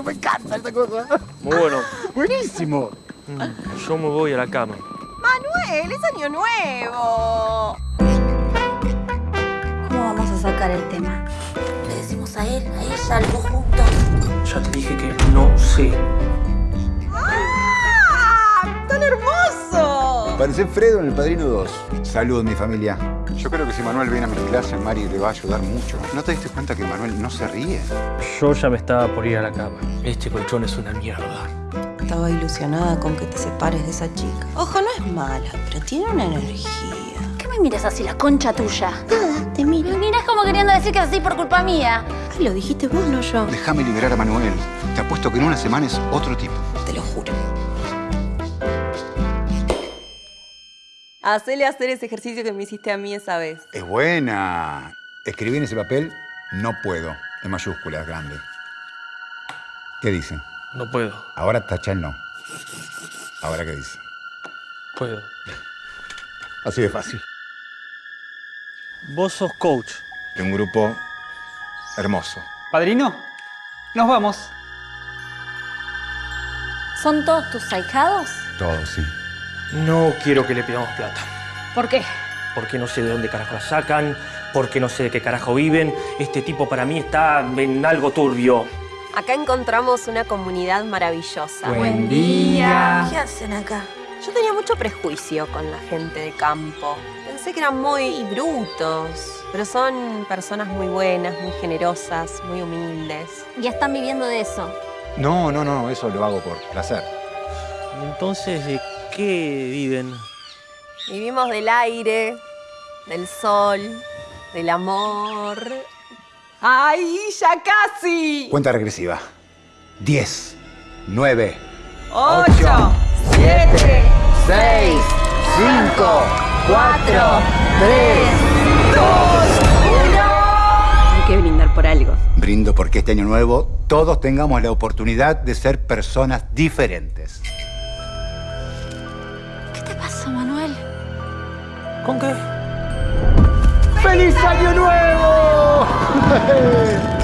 que me encanta esta cosa. Muy bueno. Buenísimo. Mm, Yo me voy a la cama. Manuel, es año nuevo. ¿Cómo vamos a sacar el tema? Le decimos a él, a ella, los dos juntos. Ya te dije que no sé. Hermoso! Parece Fredo en El Padrino 2. Saludos, mi familia. Yo creo que si Manuel viene a mis clases, Mari le va a ayudar mucho. ¿No te diste cuenta que Manuel no se ríe? Yo ya me estaba por ir a la cama. Este colchón es una mierda. Estaba ilusionada con que te separes de esa chica. Ojo, no es mala, pero tiene una energía. ¿Qué me miras así, la concha tuya? Nada, te mira. Me miras como queriendo decir que es así por culpa mía. Ay, lo dijiste vos, no yo. Déjame liberar a Manuel. Te apuesto que en una semana es otro tipo. Te lo juro. Hacele hacer ese ejercicio que me hiciste a mí esa vez. Es buena. Escribí en ese papel, no puedo, en mayúsculas, grande. ¿Qué dice? No puedo. Ahora tacha el no. Ahora qué dice. Puedo. Así de fácil. Vos sos coach. De un grupo hermoso. Padrino, nos vamos. ¿Son todos tus ahijados? Todo, sí. No quiero que le pidamos plata. ¿Por qué? Porque no sé de dónde carajo la sacan, porque no sé de qué carajo viven. Este tipo para mí está en algo turbio. Acá encontramos una comunidad maravillosa. Buen día. ¿Qué hacen acá? Yo tenía mucho prejuicio con la gente de campo. Pensé que eran muy brutos, pero son personas muy buenas, muy generosas, muy humildes. Ya están viviendo de eso. No, no, no, eso lo hago por placer. Entonces, ¿de qué viven? Vivimos del aire, del sol, del amor. ¡Ay, ya casi! Cuenta regresiva. 10, 9, ¡Ocho! ¡Siete! 6, 5, 4, 3. Hay que brindar por algo. Brindo porque este año nuevo todos tengamos la oportunidad de ser personas diferentes pasa, Manuel? ¿Con qué? ¡Feliz Año Nuevo!